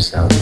yourself.